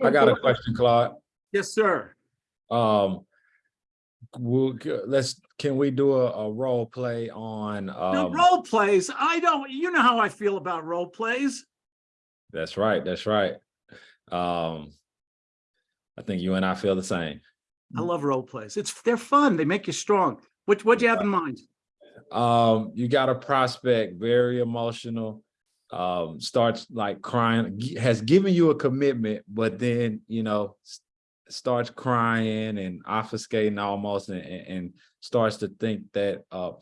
I got a question, Claude. Yes, sir. Um, we'll, let's, can we do a, a role play on, No um, role plays. I don't, you know how I feel about role plays. that's right, that's right. Um, I think you and I feel the same. I love role plays. It's, they're fun. They make you strong. What, what'd you have in mind? Um, you got a prospect, very emotional, um, starts like crying, has given you a commitment, but then, you know, starts crying and obfuscating almost and, and starts to think that, uh,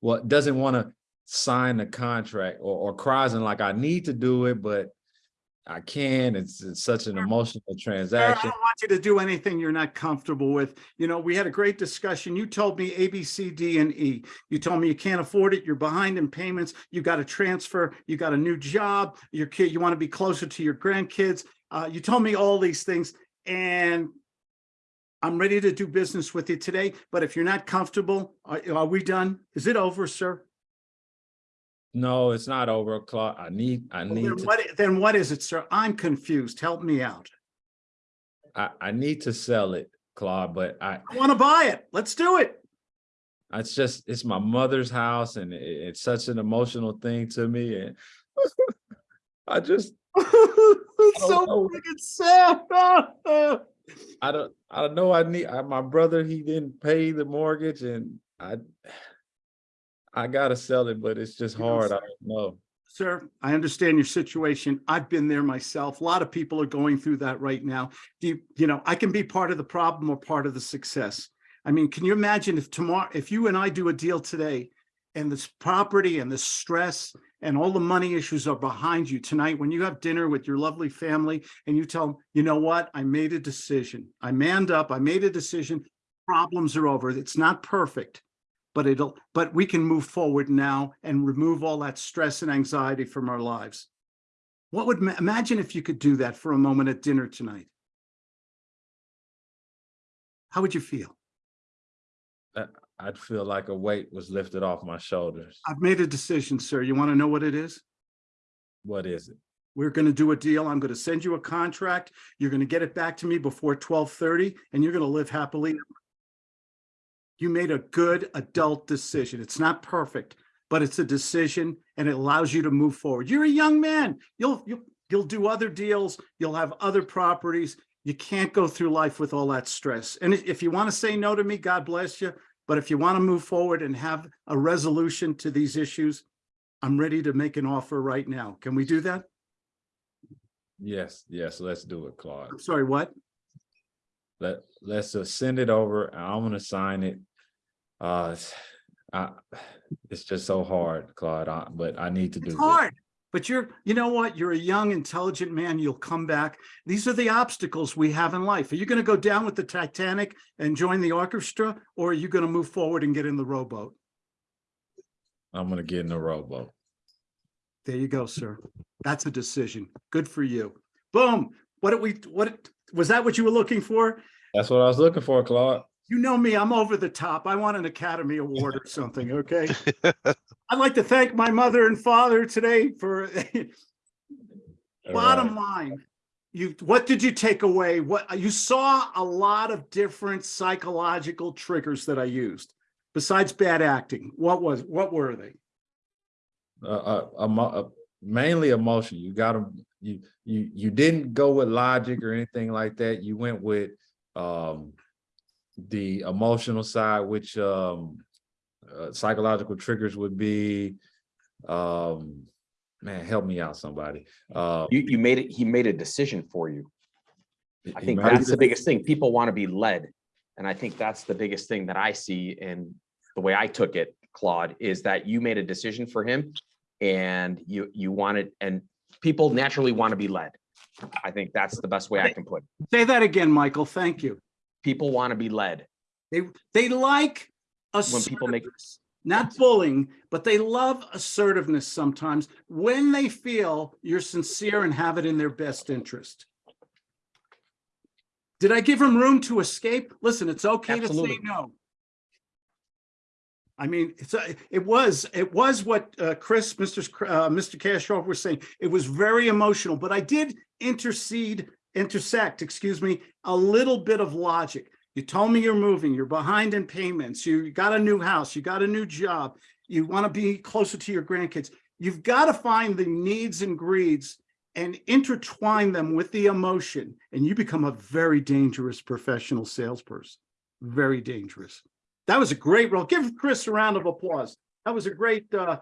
well, doesn't want to sign the contract or, or cries and like, I need to do it, but I can. It's, it's such an emotional Sir, I don't want you to do anything you're not comfortable with. You know, we had a great discussion. You told me A, B, C, D, and E. You told me you can't afford it. You're behind in payments. You got to transfer. You got a new job. Your kid, you want to be closer to your grandkids. Uh, you told me all these things and I'm ready to do business with you today, but if you're not comfortable, are, are we done? Is it over, sir? No, it's not over, Claude. I need, I Well, need Then to. what, then what is it, sir? I'm confused. Help me out. I, I need to sell it, Claude, but I, I want to buy it. Let's do it. it's just, it's my mother's house and it- it's such an emotional thing to me and I just, It's so know. freaking sad. I don't, I don't know, I need, I, my brother, he didn't pay the mortgage and I, I gotta sell it, but it's just You know, hard, I don't know. Sir, I understand your situation. I've been there myself. A lot of people are going through that right now. Do you, you know, I can be part of the problem or part of the success. I mean, can you imagine if tomorrow, if you and I do a deal today and this property and the stress and all the money issues are behind you tonight, when you have dinner with your lovely family and you tell them, you know what, I made a decision. I manned up, I made a decision. Problems are over. It's not perfect. But it'll, but we can move forward now and remove all that stress and anxiety from our lives. What would, imagine if you could do that for a moment at dinner tonight? How would you feel? Uh, I'd feel like a weight was lifted off my shoulders. I've made a decision, sir. You want to know what it is? What is it? We're going to do a deal. I'm going to send you a contract. You're going to get it back to me before twelve thirty and you're going to live happily. You made a good adult decision. It's not perfect, but it's a decision and it allows you to move forward. You're a young man. You'll, you'll, you'll do other deals. You'll have other properties. You can't go through life with all that stress. And if you want to say no to me, God bless you. But if you want to move forward and have a resolution to these issues, I'm ready to make an offer right now. Can we do that? Yes, yes, let's do it, Claude. I'm sorry, what? Let, let's just send it over I'm gonna sign it. Uh, it's- I, it's just so hard, Claude, I- but I need to do it. It's this. hard, but you're, you know what? You're a young, intelligent man. You'll come back. These are the obstacles we have in life. Are you going to go down with the Titanic and join the orchestra? Or are you going to move forward and get in the rowboat? I'm gonna get in the rowboat. There you go, sir. That's a decision. Good for you. Boom. What did we, what, was that what you were looking for? That's what I was looking for, Claude. You know me, I'm over the top. I want an Academy Award or something, okay? I'd like to thank my mother and father today for Bottom right. line, you, what did you take away? What, you saw a lot of different psychological triggers that I used besides bad acting. What was, what were they? Uh, uh, emo- uh, mainly emotion. You gotta, you, you, you didn't go with logic or anything like that. You went with, um, the emotional side, which, um, uh, psychological triggers would be, um, man, help me out, somebody. Uh, You, you made it, he made a decision for you. I think that's the biggest thing. People want to be led. And I think that's the biggest thing that I see and the way I took it, Claude, is that you made a decision for him and you, you wanted, and people naturally want to be led. I think that's the best way I can put it. Say that again, Michael. Thank you. People want to be led. They, they like When people make- not bullying, but they love assertiveness sometimes when they feel you're sincere and have it in their best interest. Did I give him room to escape? Listen, it's okay to say no. I mean, it's, a- it was, it was what uh, Chris, Mr. Uh, Mr. Castro was saying. It was very emotional, but I did intercede intersect, excuse me, a little bit of logic. You told me you're moving, you're behind in payments, you got a new house, you got a new job, you want to be closer to your grandkids. You've got to find the needs and greeds and intertwine them with the emotion, and you become a very dangerous professional salesperson. Very dangerous. That was a great role. Give Chris a round of applause. That was a great uh,